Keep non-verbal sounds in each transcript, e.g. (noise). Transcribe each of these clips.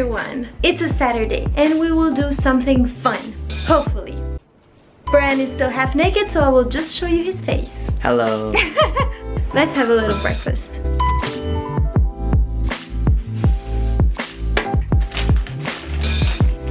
everyone! It's a Saturday and we will do something fun, hopefully. Brian is still half naked so I will just show you his face. Hello. (laughs) Let's have a little breakfast.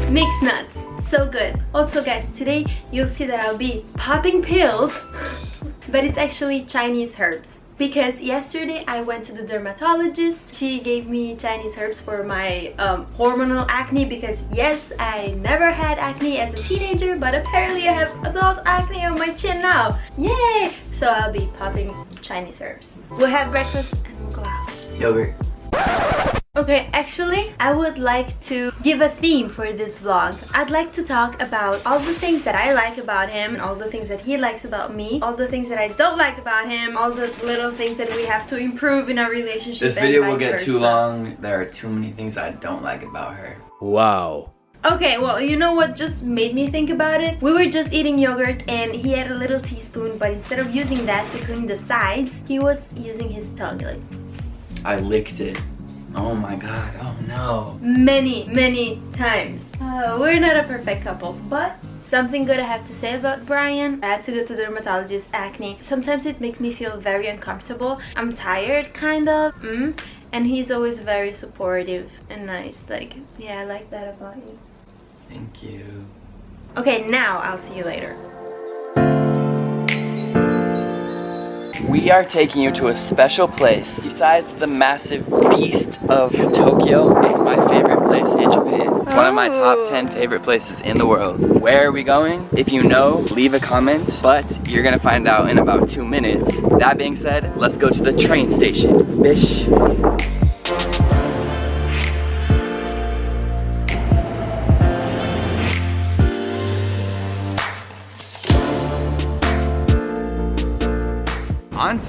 Mixed nuts, so good. Also guys, today you'll see that I'll be popping pills, (laughs) but it's actually Chinese herbs. Because yesterday I went to the dermatologist, she gave me Chinese herbs for my um, hormonal acne because yes, I never had acne as a teenager, but apparently I have adult acne on my chin now. Yay! So I'll be popping Chinese herbs. We'll have breakfast and we'll go out. Yogurt. Okay, actually, I would like to give a theme for this vlog. I'd like to talk about all the things that I like about him, and all the things that he likes about me, all the things that I don't like about him, all the little things that we have to improve in our relationship. This video will get versa. too long. There are too many things I don't like about her. Wow. Okay, well, you know what just made me think about it? We were just eating yogurt and he had a little teaspoon, but instead of using that to clean the sides, he was using his tongue. Like, I licked it. Oh my god, oh no. Many, many times. Uh, we're not a perfect couple, but Something good I have to say about Brian, I had to go to the dermatologist, acne. Sometimes it makes me feel very uncomfortable. I'm tired, kind of, mm, and he's always very supportive and nice. Like, yeah, I like that about you. Thank you. Okay, now I'll see you later. We are taking you to a special place. Besides the massive beast of Tokyo, it's my favorite place in Japan. It's one of my top 10 favorite places in the world. Where are we going? If you know, leave a comment, but you're gonna find out in about two minutes. That being said, let's go to the train station. Bish.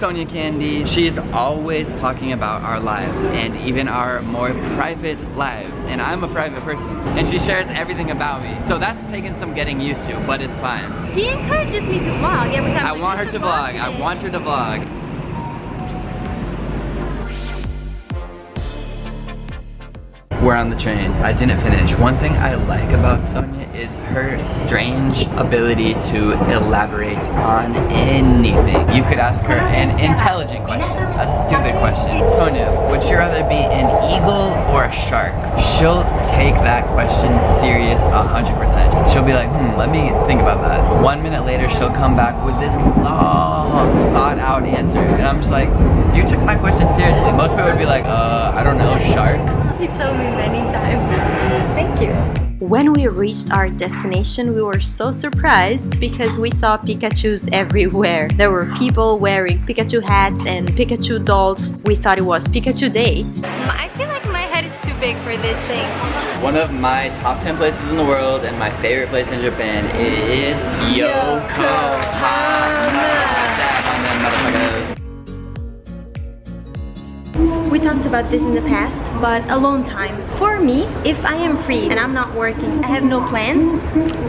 Sonia Candy, she is always talking about our lives and even our more private lives. And I'm a private person and she shares everything about me. So that's taken some getting used to, but it's fine. She encourages me to vlog every time. I want her to vlog. I want her to vlog. We're on the train. I didn't finish. One thing I like about Sonia is her strange ability to elaborate on anything. You could ask her an intelligent question, a stupid question. Sonia, would you rather be an eagle or a shark? She'll take that question serious 100%. She'll be like, hmm, let me think about that. One minute later, she'll come back with this long, thought out answer. And I'm just like, you took my question seriously. Most people would be like, uh, I don't know, shark? He told me many times. Thank you. When we reached our destination, we were so surprised because we saw Pikachus everywhere. There were people wearing Pikachu hats and Pikachu dolls. We thought it was Pikachu Day. Um, I feel like my head is too big for this thing. One of my top 10 places in the world and my favorite place in Japan is Yokohama. We talked about this in the past, but alone time. For me, if I am free and I'm not working, I have no plans,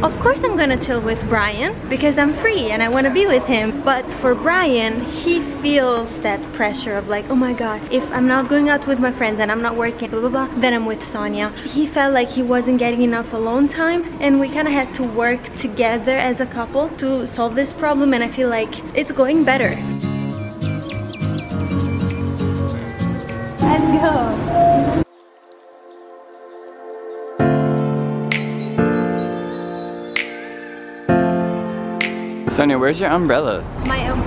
of course I'm gonna chill with Brian because I'm free and I wanna be with him. But for Brian, he feels that pressure of like, oh my god, if I'm not going out with my friends and I'm not working, blah blah blah, then I'm with Sonia. He felt like he wasn't getting enough alone time and we kind of had to work together as a couple to solve this problem and I feel like it's going better. Go. Sonia, where's your umbrella? My um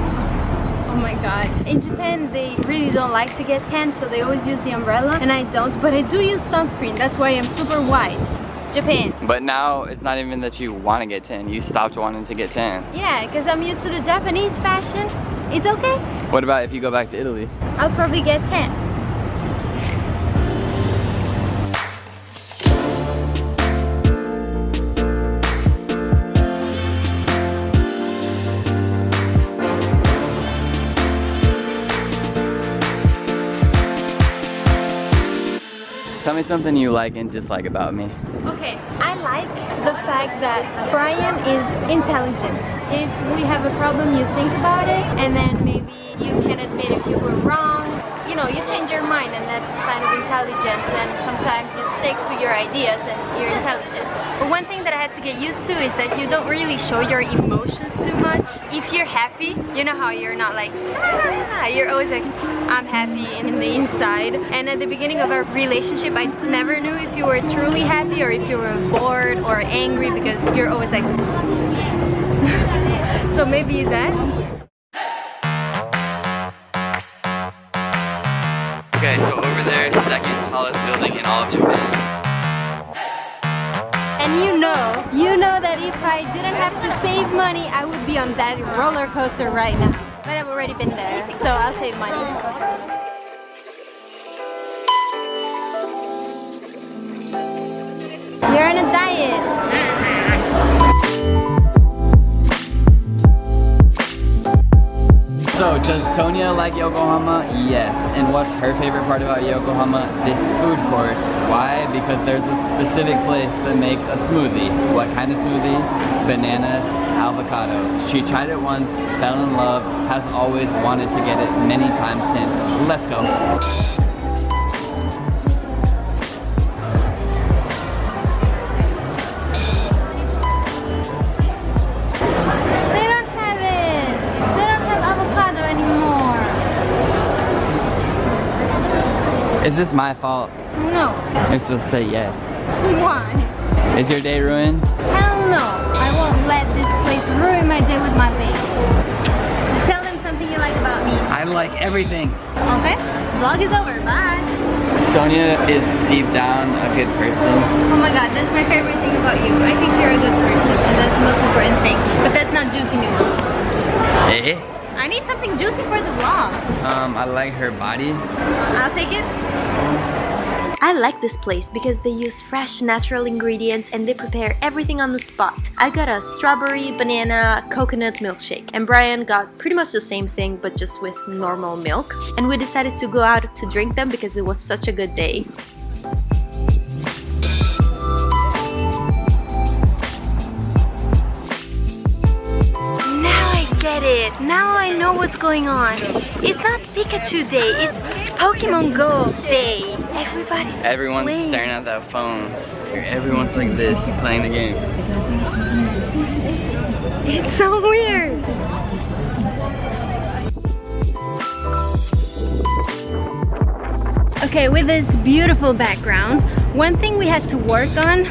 Oh my god. In Japan, they really don't like to get tan, so they always use the umbrella, and I don't, but I do use sunscreen. That's why I'm super white. Japan. But now it's not even that you want to get tan. You stopped wanting to get tan. Yeah, because I'm used to the Japanese fashion. It's okay. What about if you go back to Italy? I'll probably get tan. Tell me something you like and dislike about me. Okay, I like the fact that Brian is intelligent. If we have a problem, you think about it, and then maybe you can admit if you were wrong, you know, you change your mind and that's a sign of intelligence and sometimes you stick to your ideas and you're intelligent. But one thing that I had to get used to is that you don't really show your emotions too much. If you're happy, you know how you're not like, ah, you're always like, I'm happy in the inside. And at the beginning of our relationship, I never knew if you were truly happy or if you were bored or angry because you're always like, (laughs) so maybe that. Okay, so over there, second tallest building in all of Japan. And you know, you know that if I didn't have to save money, I would be on that roller coaster right now. But I've already been there, so I'll save money. You're on a diet. So, does Sonia like Yokohama? Yes. And what's her favorite part about Yokohama? This food court. Why? Because there's a specific place that makes a smoothie. What kind of smoothie? Banana avocado. She tried it once, fell in love, has always wanted to get it many times since. Let's go. Is this my fault? No. You're supposed to say yes. Why? Is your day ruined? Hell no. I won't let this place ruin my day with my baby. Tell them something you like about me. I like everything. Okay? Vlog is over. Bye. Sonia is deep down a good person. Oh my god, that's my favorite thing about you. I think you're a good person and that's the most important thing. But that's not juicy news. Eh? I need something juicy for the vlog. Um, I like her body. I'll take it. I like this place because they use fresh natural ingredients and they prepare everything on the spot. I got a strawberry, banana, coconut milkshake and Brian got pretty much the same thing but just with normal milk. And we decided to go out to drink them because it was such a good day. Now I know what's going on. It's not Pikachu Day, it's Pokemon Go Day. Everybody's Everyone's playing. staring at that phone. Everyone's like this, playing the game. It's so weird. Okay, with this beautiful background, one thing we had to work on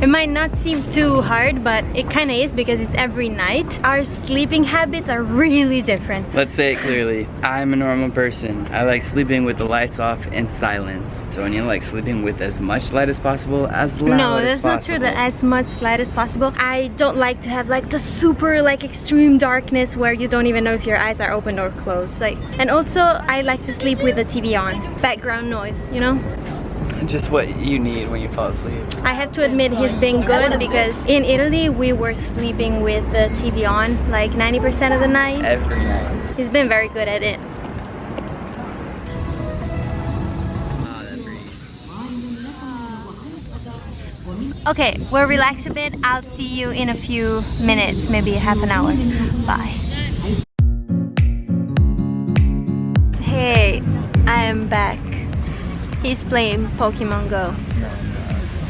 it might not seem too hard, but it kind of is because it's every night. Our sleeping habits are (laughs) really different. Let's say it clearly. I'm a normal person. I like sleeping with the lights off and silence. Sonia likes sleeping with as much light as possible, as loud no, that's not true. That as much light as possible. I don't like to have like the super like extreme darkness where you don't even know if your eyes are open or closed. Like, and also I like to sleep with the TV on, background noise. You know. Just what you need when you fall asleep. I have to admit he's been good because in Italy we were sleeping with the TV on like 90% of the night. Every night. He's been very good at it. Okay, we'll relax a bit. I'll see you in a few minutes, maybe half an hour. Bye. Hey, I am back. He's playing Pokemon Go.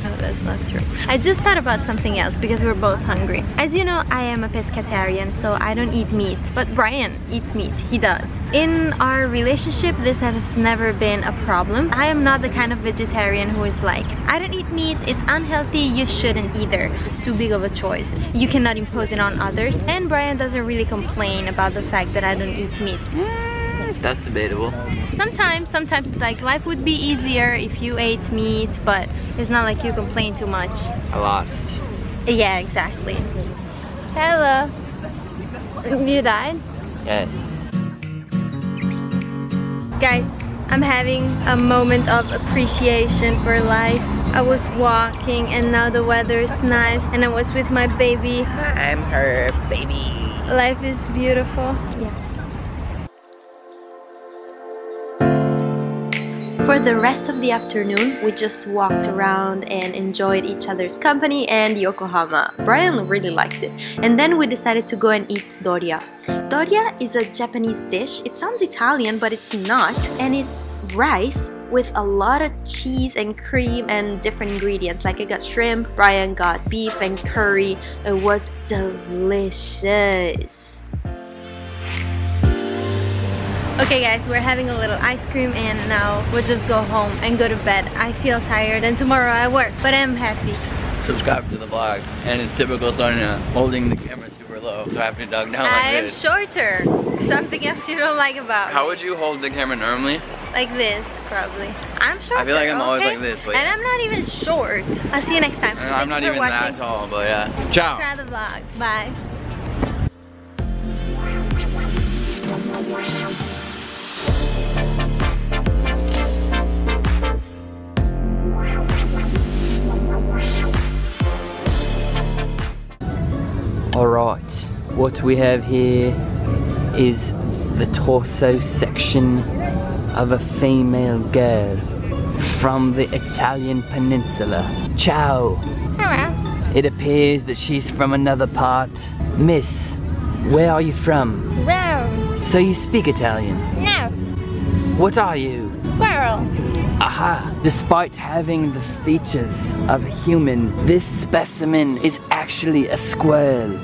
No, oh, that's not true. I just thought about something else because we're both hungry. As you know, I am a pescatarian, so I don't eat meat. But Brian eats meat. He does. In our relationship, this has never been a problem. I am not the kind of vegetarian who is like, I don't eat meat, it's unhealthy, you shouldn't either. It's too big of a choice. You cannot impose it on others. And Brian doesn't really complain about the fact that I don't eat meat. That's debatable. Sometimes, sometimes it's like life would be easier if you ate meat, but it's not like you complain too much. I lost. Yeah, exactly. Hello. You died? Yes. Guys, I'm having a moment of appreciation for life. I was walking and now the weather is nice and I was with my baby. I'm her baby. Life is beautiful. Yeah. For the rest of the afternoon, we just walked around and enjoyed each other's company and Yokohama. Brian really likes it. And then we decided to go and eat doria. Doria is a Japanese dish. It sounds Italian, but it's not. And it's rice with a lot of cheese and cream and different ingredients. Like I got shrimp, Brian got beef and curry. It was delicious. Okay guys, we're having a little ice cream and now we'll just go home and go to bed. I feel tired and tomorrow I work, but I'm happy. Subscribe to the vlog. And it's typical Sonia holding the camera super low. So I have to duck down like I'm this. shorter. Something else you don't like about How me. would you hold the camera normally? Like this, probably. I'm shorter, I feel like I'm always like this, but And yeah. I'm not even short. I'll see you next time. And I'm not even watching. that tall, but yeah. Ciao. Try the vlog. Bye. Alright, what we have here is the torso section of a female girl from the Italian peninsula. Ciao! Hello. It appears that she's from another part. Miss, where are you from? Wow. So you speak Italian. No. What are you? Squirrel. Aha! Despite having the features of a human, this specimen is actually a squirrel.